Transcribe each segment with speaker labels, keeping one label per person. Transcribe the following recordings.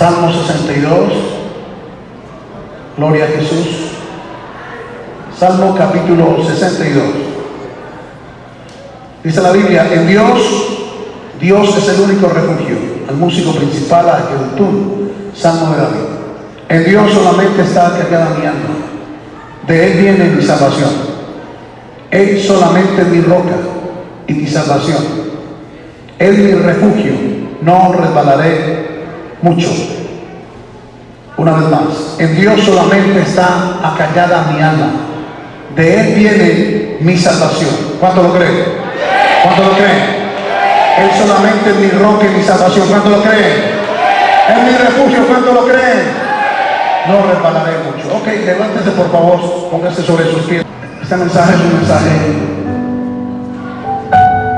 Speaker 1: Salmo 62. Gloria a Jesús. Salmo capítulo 62. Dice la Biblia, en Dios, Dios es el único refugio. Al músico principal, a Jedutún, Salmo de David. En Dios solamente está cargada mi alma. De Él viene mi salvación. Él solamente es mi roca y mi salvación. Él mi refugio. No resbalaré mucho. Una vez más, en Dios solamente está acallada mi alma. De Él viene mi salvación. ¿Cuánto lo creen? ¿Cuánto lo creen? Él solamente es mi roca y mi salvación. ¿Cuánto lo creen? Es mi refugio. ¿Cuánto lo creen? No resbalaré mucho. Ok, levántese por favor, póngase sobre sus pies. Este mensaje es un mensaje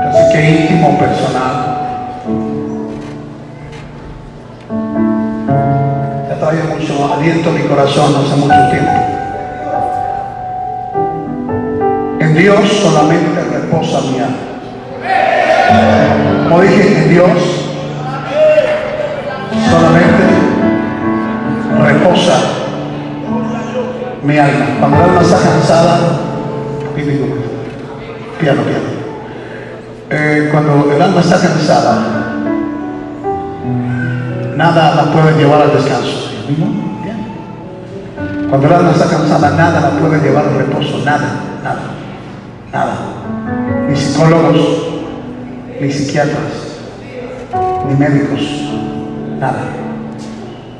Speaker 1: casi que íntimo, personal. Mucho aliento a mi corazón hace mucho tiempo. En Dios solamente reposa mi alma. Como dije, en Dios solamente reposa mi alma. Cuando el alma está cansada, piano, piano. Eh, cuando el alma está cansada, nada la puede llevar al descanso. Cuando el alma está cansada, nada la puede llevar al reposo. Nada, nada, nada. Ni psicólogos, ni psiquiatras, ni médicos, nada.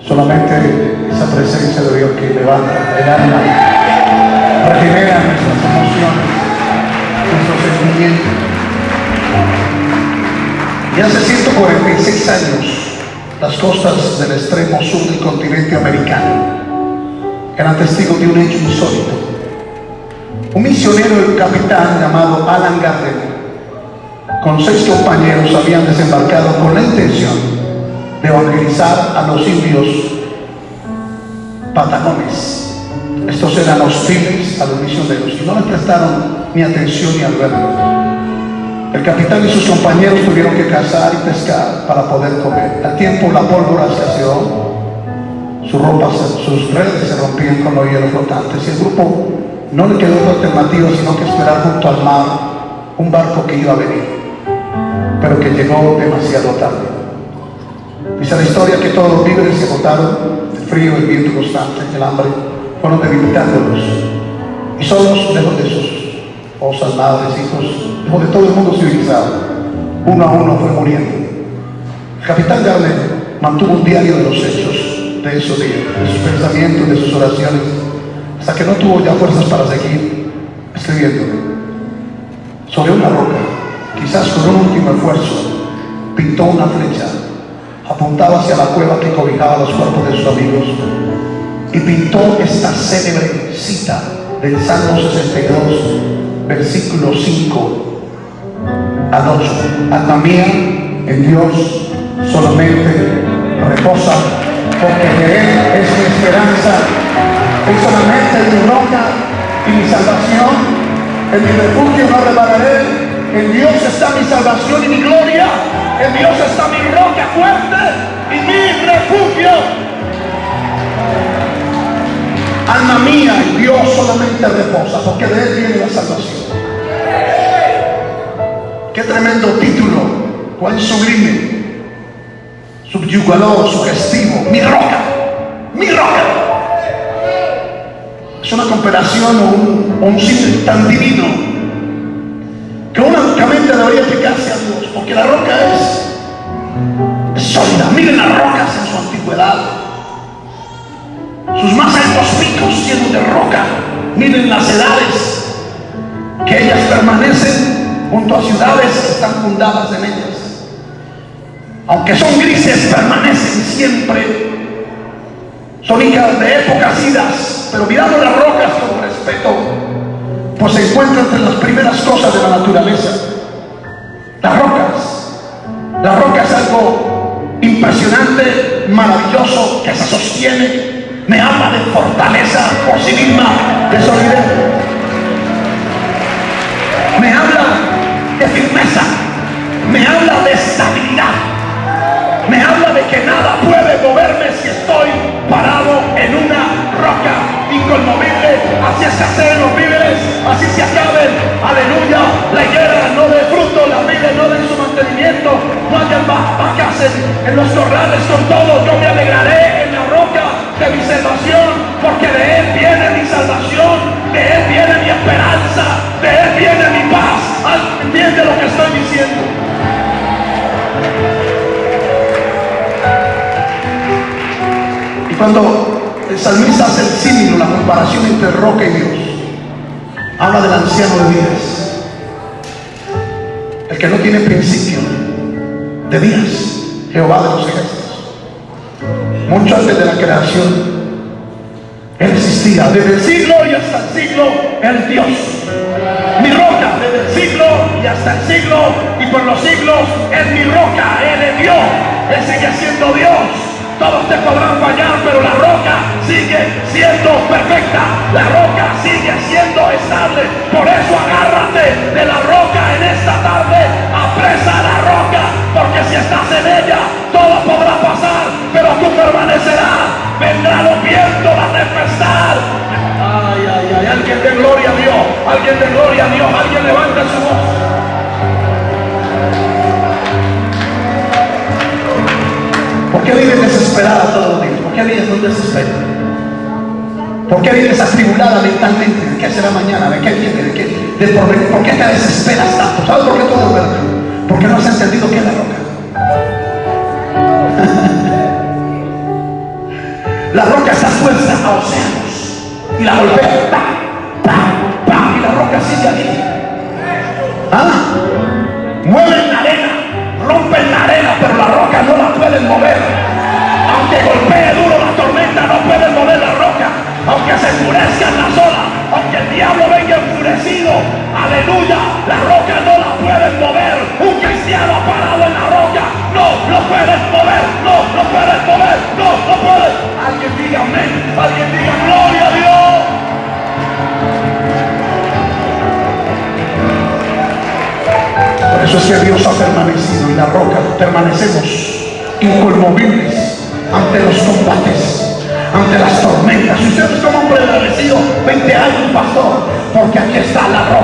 Speaker 1: Solamente esa presencia de Dios que levanta el alma, regenera nuestras emociones, nuestros sentimientos. Y hace 146 años, las costas del extremo sur del continente americano eran testigos de un hecho insólito. Un misionero y capitán llamado Alan Gardner, con seis compañeros, habían desembarcado con la intención de evangelizar a los indios patagones. Estos eran hostiles a los misioneros y no le prestaron ni atención ni al verlo. El capitán y sus compañeros tuvieron que cazar y pescar para poder comer. Al tiempo la pólvora escaseó, sus ropas, sus redes se rompían con los hielos flotantes y el grupo no le quedó otra alternativa sino que esperar junto al mar un barco que iba a venir, pero que llegó demasiado tarde. Dice la historia que todos los víveres se botaron, el frío, el viento constante, el hambre, fueron debilitándolos. Y solos, lejos de sus esposas, madres, hijos, lejos de todo el mundo civilizado, uno a uno fue muriendo. El capitán Garnet mantuvo un diario de los hechos de esos días, de sus pensamientos, de sus oraciones, hasta que no tuvo ya fuerzas para seguir escribiendo. Sobre una roca, quizás con un último esfuerzo, pintó una flecha apuntaba hacia la cueva que cobijaba los cuerpos de sus amigos y pintó esta célebre cita del Salmo 62, versículo 5 al 8. Alma mía, en Dios solamente reposa, porque Él es mi esperanza, Él solamente es mi roca y mi salvación, en mi refugio no repararé, en Dios está mi salvación y mi gloria. En Dios está mi roca fuerte y mi refugio. Alma mía, Dios solamente reposa, porque de Él viene la salvación. Qué tremendo título, cuán sublime, subyugador, sugestivo, mi roca, mi roca. Es una comparación o un, o un tan divino que únicamente debería aplicarse a Dios, porque la roca es, es sólida. Miren las rocas en su antigüedad, sus más altos picos llenos de roca. Miren las edades que ellas permanecen junto a ciudades que están fundadas en ellas. Aunque son grises, permanecen siempre. Son hijas de épocas idas, pero mirando las rocas con respeto, pues se encuentra entre las primeras cosas de la naturaleza. Las rocas. La roca es algo impresionante, maravilloso, que se sostiene. Me habla de fortaleza por sí misma, de solidez. Me habla de firmeza. Me habla de que nada puede moverme si estoy parado en una roca inconmovible. Así se hacen los víveres, así se acaben. Aleluya, la higuera no de fruto, la vida no de su mantenimiento. No hayan vacas en, en los corrales, son todos. Yo me alegraré en la roca de mi salvación, porque de él viene mi salvación, de él viene mi esperanza. Cuando el salmista hace el símil, la comparación entre roca y Dios, habla del anciano de días, el que no tiene principio de días, Jehová de los ejércitos. Mucho antes de la creación, Él existía, desde el siglo y hasta el siglo, el Dios. Mi roca, desde el siglo y hasta el siglo y por los siglos, es mi roca, Él es Dios, Él sigue siendo Dios. Todos te podrán fallar, pero la roca sigue siendo perfecta. La roca sigue siendo estable. Por eso agárrate de la roca en esta tarde. Apresa la roca, porque si estás en ella, todo podrá pasar, pero tú permanecerás. Vendrá los vientos, la tempestad. Ay, ay, ay, alguien de gloria a Dios, alguien de gloria a Dios, alguien levanta su voz. ¿Por qué desesperada todos los días? ¿Por qué vives con desespero? ¿Por qué vives atribulada mentalmente? ¿De qué será mañana? ¿De qué viene? ¿De qué? Por, ¿Por qué te desesperas tanto? ¿Sabes por qué todo verdad? Porque no has entendido qué es la roca. la roca está expuesta a océanos y la golpea. ¡pam! Y la roca sigue allí. ¿Ah? Mueven la arena rompen la arena, pero la roca no la pueden mover. Aunque golpee duro la tormenta, no pueden mover la roca. Aunque se endurezcan las olas, aunque el diablo venga enfurecido, aleluya, la roca no la pueden ante las tormentas. Y ustedes como hombre agradecido, 20 años, pastor, porque aquí está la roca,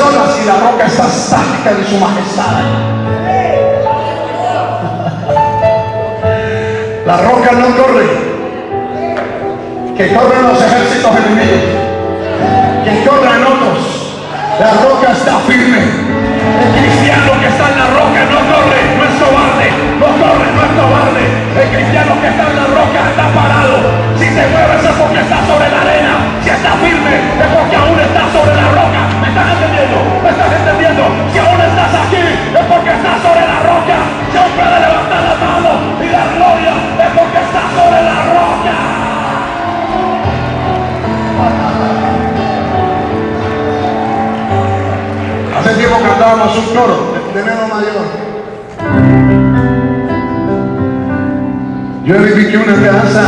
Speaker 1: Olas y la roca está estática de su majestad. La roca no corre, que corren los ejércitos enemigos, que corren otros. La roca está firme. El cristiano que está en la roca no corre, no es cobarde, no corre, no es cobarde. El cristiano que está en la roca está parado. Si te mueves es porque está sobre la arena. Si está firme es porque aún está sobre la roca. ¿Me estás entendiendo? ¿Me estás entendiendo? Si aún estás aquí es porque estás sobre la roca. Si aún puedes levantar la mano y dar gloria es porque estás sobre la roca. Hace tiempo cantábamos un coro de, de Neno Mayor. Yo edifiqué una casa,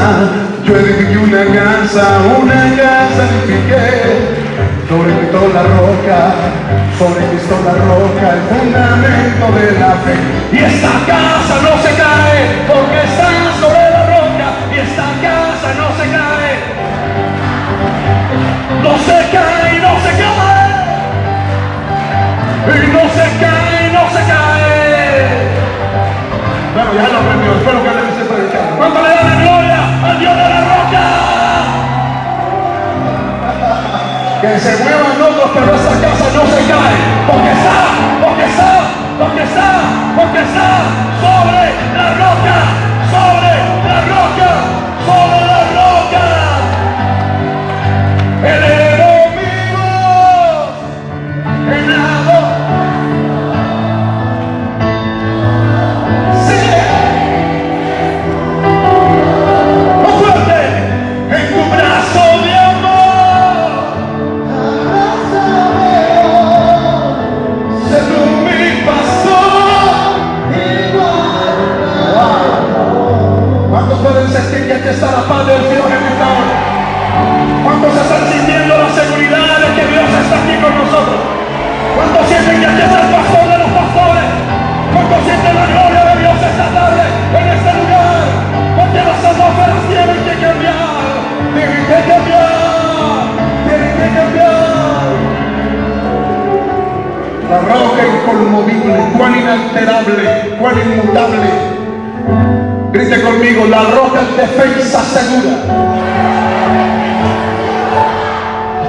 Speaker 1: yo edifiqué una casa, una casa edifiqué. Sobre Cristo la roca, sobre Cristo la roca, el fundamento de la fe. Y esta casa no se cae, porque está sobre la roca. Y esta casa no se cae. No se cae, no se cae. Y no se cae, no se cae. Bueno, ya lo aprendió, espero que se muevan otros, pero esa casa no se cae. Porque está,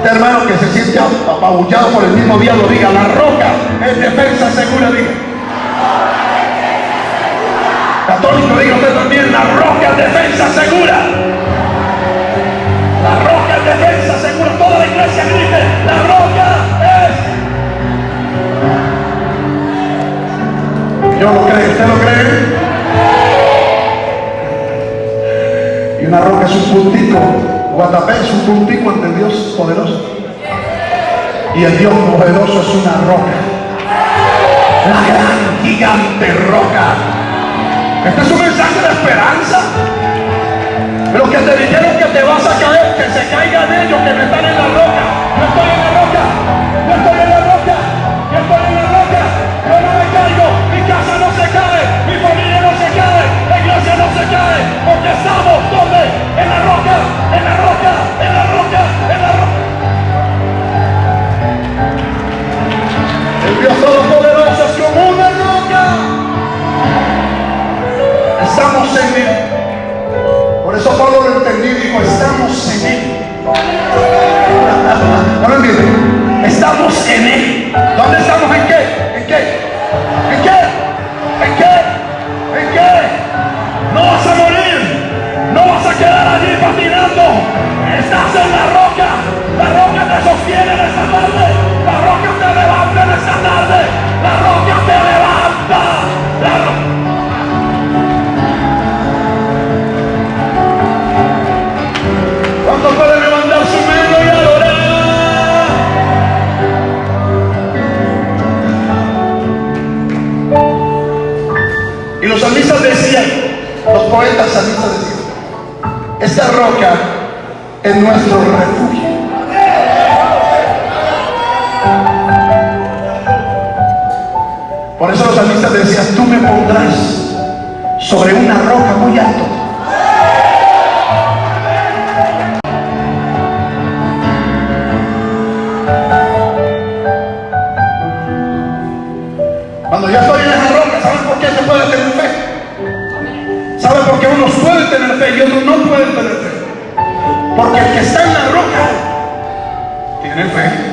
Speaker 1: Este hermano que se siente apabullado por el mismo diablo, diga, la roca es defensa segura, diga. Católico, diga usted también, la roca es defensa segura. La roca es defensa segura. Toda la iglesia grite, la roca es. Yo lo creo, ¿usted lo cree? Y una roca es un puntito Guatapé es un cultivo ante el Dios poderoso. Y el Dios poderoso es una roca. La gran gigante roca. Este es un mensaje de esperanza. Los que te dijeron que te vas a caer, que se caigan ellos que no están en la roca. No estoy en la roca. el pasadito de Esta roca es nuestro refugio. Por eso los salmistas decían, tú me pondrás sobre una roca muy alta. Cuando yo estoy tener fe y no pueden tener fe. Porque el que está en la roca tiene fe.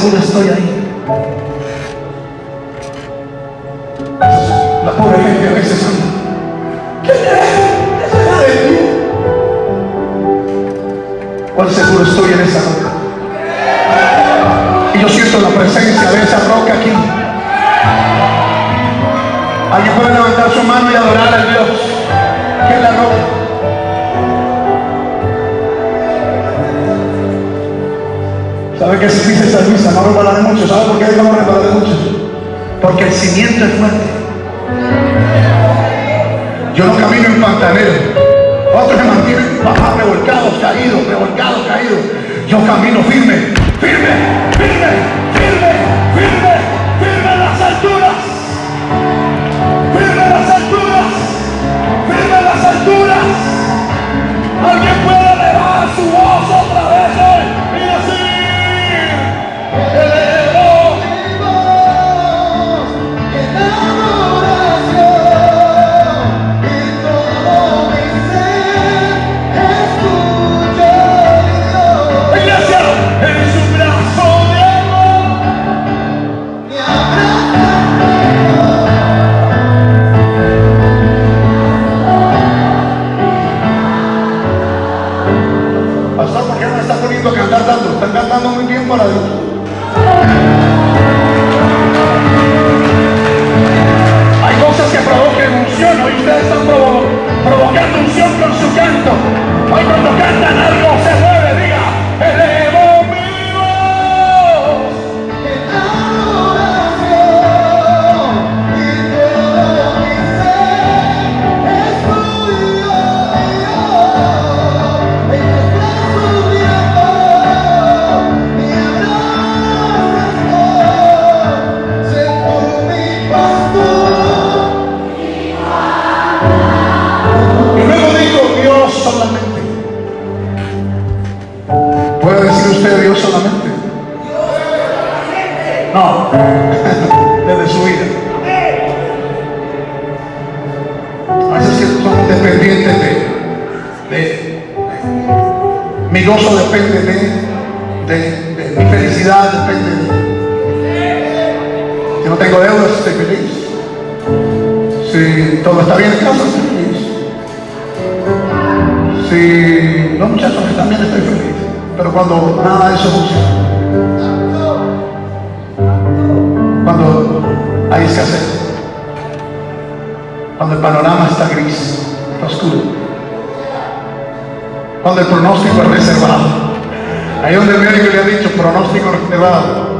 Speaker 1: Seguro estoy ahí. Yo no camino en pantanero. Otros se mantienen bajados, revolcados, caídos, revolcados, caídos. Yo camino firme, firme, firme, firme, tanto? Están cantando muy bien para Dios. Hay cosas que provocan unción. Hoy ustedes están provo- provocando gozo depende de, de, de mi felicidad depende de si no tengo deudas estoy feliz. Si todo está bien en casa estoy feliz. Si los muchachos están bien estoy feliz. Pero cuando nada de eso funciona cuando hay escasez cuando el panorama cuando el pronóstico es reservado. Ahí donde el médico le ha dicho pronóstico reservado.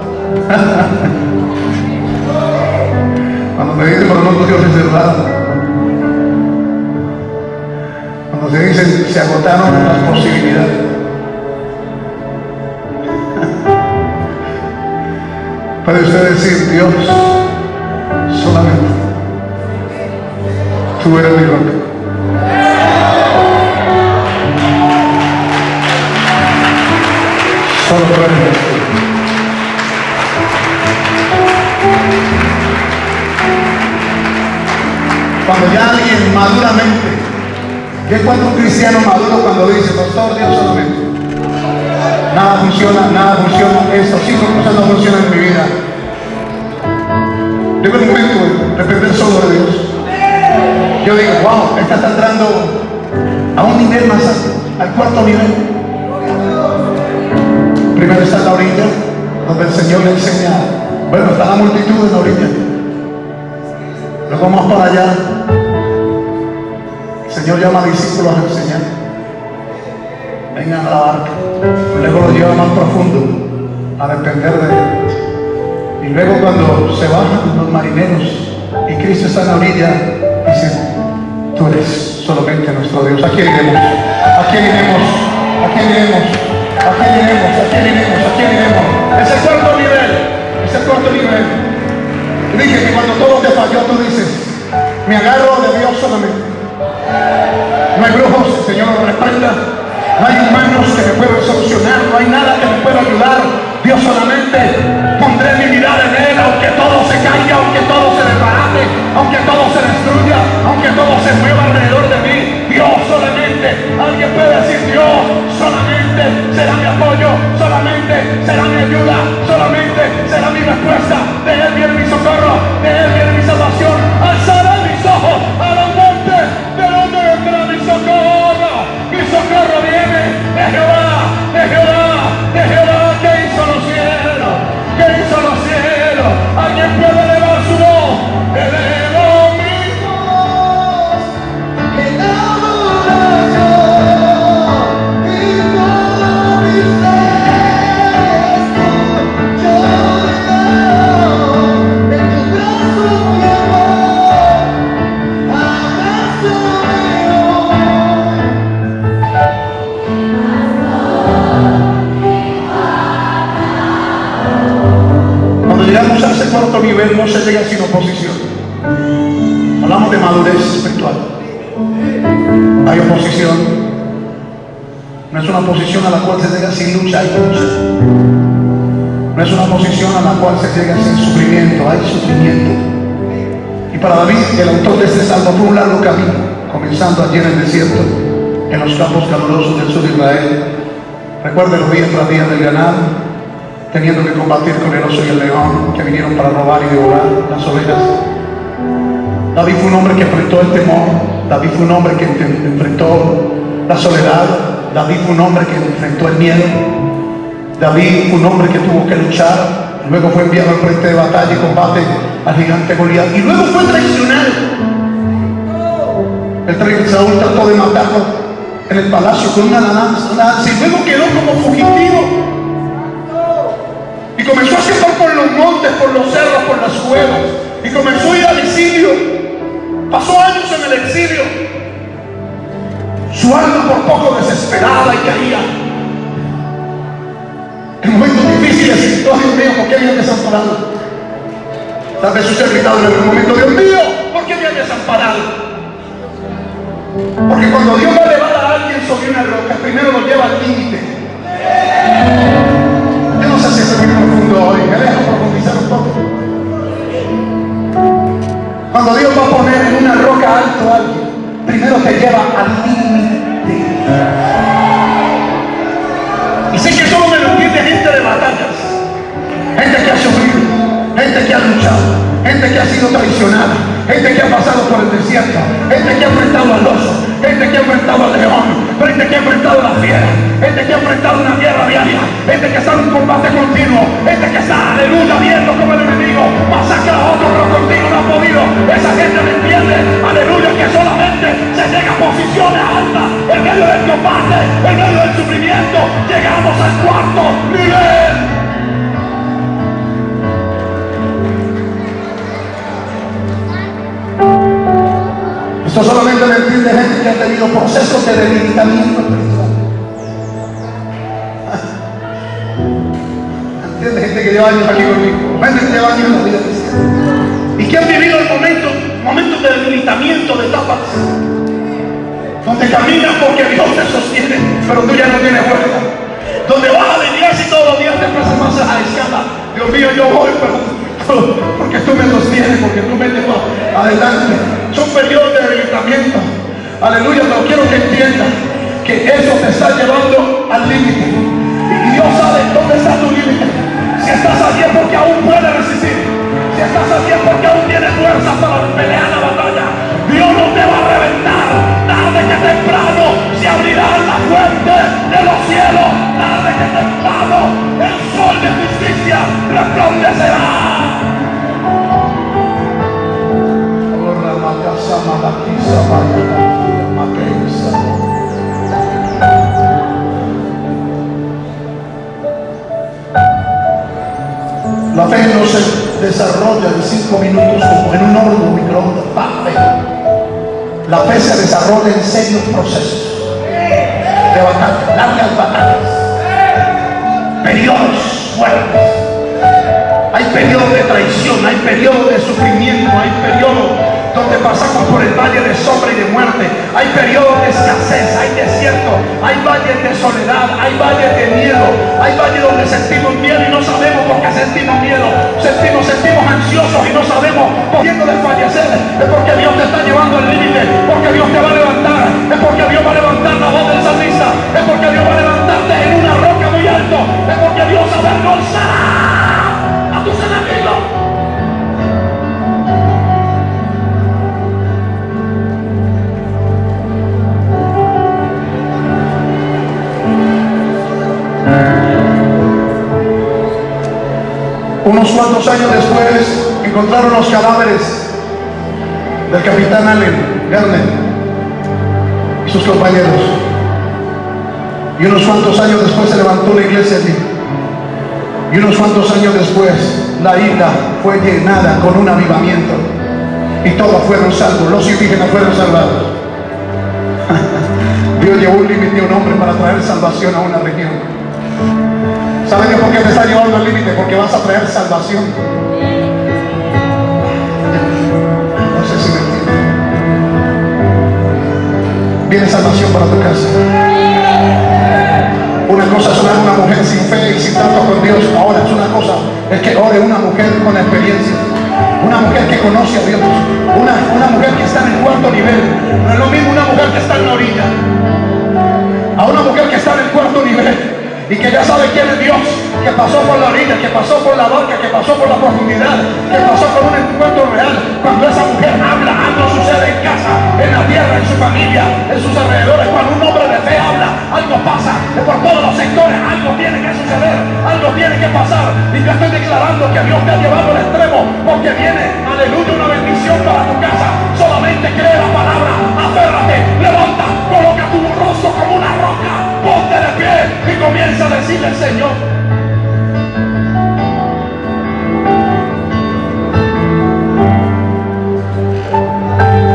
Speaker 1: Cuando me dice pronóstico reservado cuando se dice se agotaron las posibilidades. Puede usted decir Dios solamente tú eres mi roca cuando ya alguien maduramente ¿qué cuenta un cristiano maduro cuando dice pastor Dios solamente nada funciona, nada funciona. Esto, cinco cosas no funcionan en mi vida. Llega un momento de depender solo de Dios. Yo digo, wow, esta está entrando a un nivel más alto, al cuarto nivel primero está la orilla donde el Señor le enseña bueno, está la multitud en la orilla luego más para allá el Señor llama a discípulos a enseñar. Vengan a la barca. Luego los lleva más profundo a depender de Él. Y luego cuando se bajan los marineros y Cristo está en la orilla, dice, tú eres solamente nuestro Dios. ¿A quién iremos? ¿A quién iremos? ¿A quién iremos? ¿A quién iremos? ¿A quién iremos? ¿A quién iremos? Es el cuarto nivel. Es el cuarto nivel. Y dije que cuando todo te falló, tú dices, me agarro de Dios solamente. No hay brujos, Señor respalda. No hay humanos que me puedan solucionar, no hay nada que me pueda ayudar. Dios solamente pondré mi mirada en Él, aunque todo se caiga, aunque todo se desbarate, aunque todo se destruya, aunque todo se mueva alrededor de mí, Dios solamente, alguien puede decir Dios solamente será mi apoyo, solamente será mi ayuda, solamente será mi respuesta, de Él viene mi socorro, lucha, hay lucha. No es una posición a la cual se llega sin sufrimiento, hay sufrimiento. Y para David, el autor de este salmo, fue un largo camino, comenzando allí en el desierto, en los campos calurosos del sur de Israel. Recuerden los días tras días del ganado, teniendo que combatir con el oso y el león que vinieron para robar y devorar las ovejas. David fue un hombre que enfrentó el temor, David fue un hombre que enfrentó la soledad, David fue un hombre que enfrentó el miedo, David fue un hombre que tuvo que luchar, luego fue enviado al frente de batalla y combate al gigante Goliat, y luego fue traicionado. El rey Saúl trató de matarlo en el palacio con una lanza, y luego quedó como fugitivo. Y comenzó a escapar por los montes, por los cerros, por las cuevas. Y comenzó a ir al exilio. Pasó años en el exilio. Su alma por poco desesperada y caía. En momentos difíciles, oh Dios mío, ¿por qué me han desamparado? Tal vez usted ha gritado en algún momento, Dios mío, ¿por qué me han desamparado? Porque cuando Dios va a elevar a alguien sobre una roca, primero lo lleva al límite. Yo no sé si es muy profundo hoy, me dejo profundizar un poco. Cuando Dios va a poner en una roca alto a alguien, primero te lleva al límite. Gente de batallas, gente que ha sufrido, gente que ha luchado, gente que ha sido traicionada, gente que ha pasado por el desierto, gente que ha enfrentado al oso, gente que ha enfrentado al león, gente que ha enfrentado a la fiera, gente que ha enfrentado una guerra diaria, gente que está en un combate continuo, gente que está, aleluya, viendo como el enemigo masacra a otro, pero contigo no ha podido. Esa gente me entiende, aleluya, que solamente se llega a posiciones altas en medio del combate, en medio llegamos al cuarto nivel. Esto solamente lo entiende gente que ha tenido procesos de debilitamiento. ¿Entiende? Gente que lleva años aquí conmigo. Gente que lleva años en la vida cristiana. Y que han vivido el momento, momentos de debilitamiento, de etapas. Donde caminas porque Dios te sostiene, pero tú ya no tienes fuerza. Donde vas a la iglesia y todos los días te empiezas más a la escala. Dios mío, yo voy, pero porque tú me sostienes, porque tú me llevas adelante. Son periodos de debilitamiento. Aleluya, pero quiero que entiendas que eso te está llevando al límite. Y Dios sabe dónde está tu límite. Si estás aquí es porque aún puedes resistir. Si estás aquí es porque aún tienes fuerza para pelear la batalla. Dios no te va a reventar. Tarde que temprano se abrirán las fuentes de los cielos. Tarde que temprano el sol de justicia resplandecerá. La fe no se desarrolla en cinco minutos como en un horno microondas. La fe. Se desarrolla en serios procesos de batalla, largas batallas, periodos fuertes. Hay periodos de traición, hay periodos de sufrimiento, hay periodos pasamos por el valle de sombra y de muerte, hay periodos de escasez, hay desierto, hay valles de soledad, hay valles de miedo, hay valles donde sentimos miedo y no sabemos por qué sentimos miedo, sentimos, sentimos ansiosos y no sabemos por qué no desfallecer, al límite, porque Dios te va a levantar, es porque Dios va a levantar la voz del salmista, es porque Dios va a levantarte en una roca muy alto, es porque Dios a Unos cuantos años después encontraron los cadáveres del capitán Allen Garner y sus compañeros. Y unos cuantos años después se levantó la iglesia allí. Y unos cuantos años después la isla fue llenada con un avivamiento. Y todos fueron salvos, los indígenas fueron salvados. Dios llevó un límite a un hombre para traer salvación a una región. ¿Saben Dios por qué te está llevando al límite? Porque vas a traer salvación. No sé si me entienden. Viene salvación para tu casa. Una cosa es una mujer sin fe y sin trato con Dios. Ahora es una cosa, es que ore una mujer con experiencia. Una mujer que conoce a Dios. Una, una mujer que está en el cuarto nivel. No es lo mismo una mujer que está en la orilla. A una mujer que está en el cuarto nivel y que ya sabe quién es Dios, que pasó por la orilla, que pasó por la barca, que pasó por la profundidad, que pasó por un encuentro real. Cuando esa mujer habla, algo sucede en casa, en la tierra, en su familia, en sus alrededores. Cuando un hombre de fe habla, algo pasa. Por todos los sectores, algo tiene que suceder, algo tiene que pasar. Y yo estoy declarando que Dios te ha llevado al extremo, porque viene, aleluya, una bendición para tu casa. Solamente cree la palabra, aférrate, levanta, coloca tu rostro como una roca, y comienza a decirle al Señor.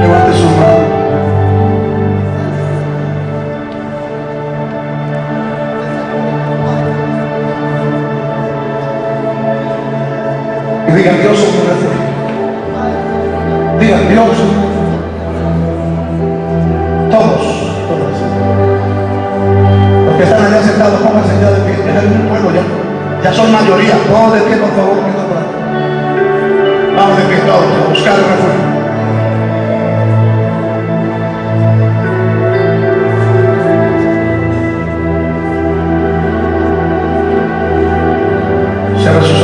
Speaker 1: Levante su mano. Y diga, Dios. Diga, Dios lado, pónganse ya de pie. Ya hay un pueblo ya. Ya son mayoría. Todos de pie, por favor, Vamos de pie todos a buscar el refugio. se